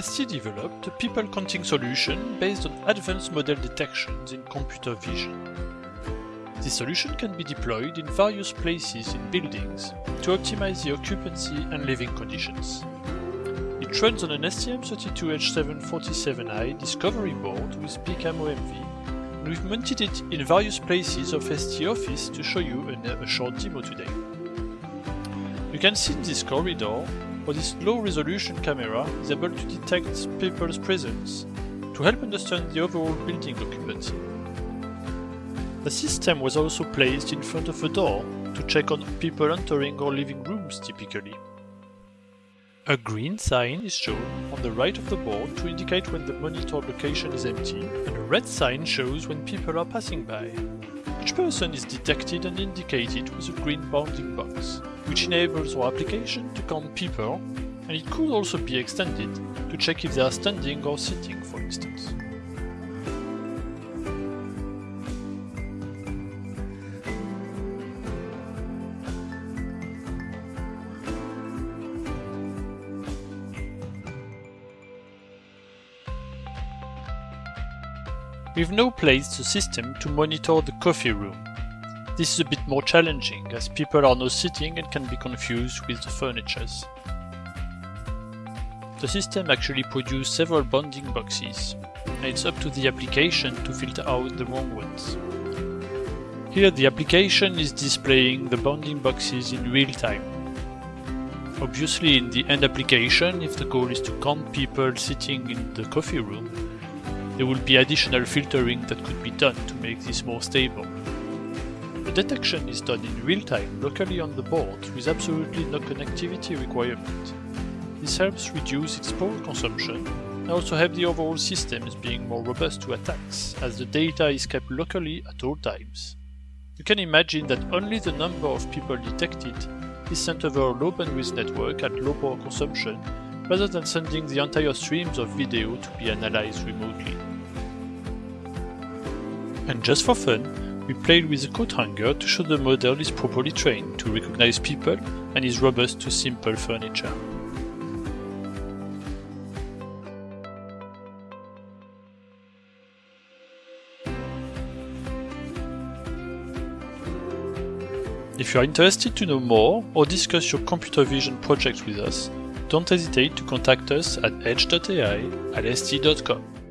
ST developed a people counting solution based on advanced model detections in computer vision. This solution can be deployed in various places in buildings to optimize the occupancy and living conditions. It runs on an STM32H747i discovery board with PCAM-OMV and we've mounted it in various places of ST Office to show you a short demo today. You can see in this corridor this low-resolution camera is able to detect people's presence to help understand the overall building occupancy. The system was also placed in front of a door to check on people entering or leaving rooms typically. A green sign is shown on the right of the board to indicate when the monitored location is empty, and a red sign shows when people are passing by. Each person is detected and indicated with a green bounding box, which enables our application to count people, and it could also be extended to check if they are standing or sitting for instance. We've now placed the system to monitor the coffee room. This is a bit more challenging as people are now sitting and can be confused with the furnitures. The system actually produced several bounding boxes, and it's up to the application to filter out the wrong ones. Here the application is displaying the bounding boxes in real time. Obviously in the end application, if the goal is to count people sitting in the coffee room, there will be additional filtering that could be done to make this more stable. The detection is done in real time locally on the board with absolutely no connectivity requirement. This helps reduce its power consumption and also help the overall system systems being more robust to attacks as the data is kept locally at all times. You can imagine that only the number of people detected is sent over a low bandwidth network at low power consumption rather than sending the entire streams of video to be analyzed remotely. And just for fun, we played with a coat hanger to show the model is properly trained to recognize people and is robust to simple furniture. If you are interested to know more or discuss your computer vision project with us, don't hesitate to contact us at edge.ai at st.com.